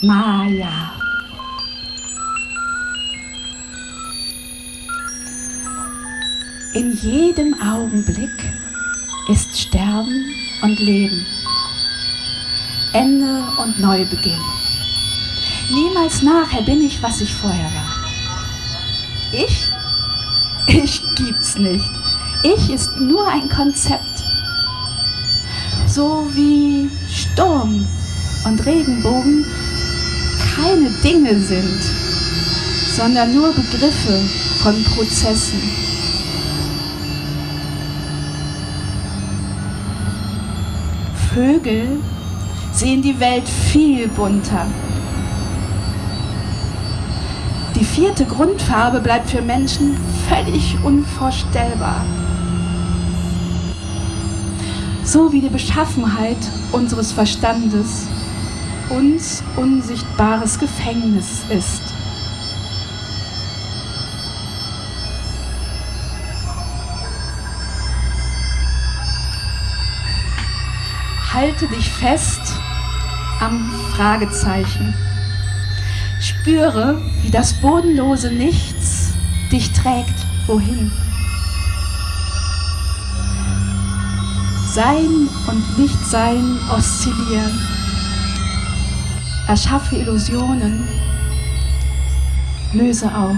Maya. In jedem Augenblick ist Sterben und Leben, Ende und Neubeginn. Niemals nachher bin ich, was ich vorher war. Ich? Ich gibt's nicht. Ich ist nur ein Konzept. So wie Sturm und Regenbogen keine Dinge sind, sondern nur Begriffe von Prozessen. Vögel sehen die Welt viel bunter. Die vierte Grundfarbe bleibt für Menschen völlig unvorstellbar. So wie die Beschaffenheit unseres Verstandes uns unsichtbares Gefängnis ist. Halte dich fest am Fragezeichen. Spüre, wie das bodenlose Nichts dich trägt, wohin. Sein und Nichtsein oszillieren. Erschaffe Illusionen, löse auf.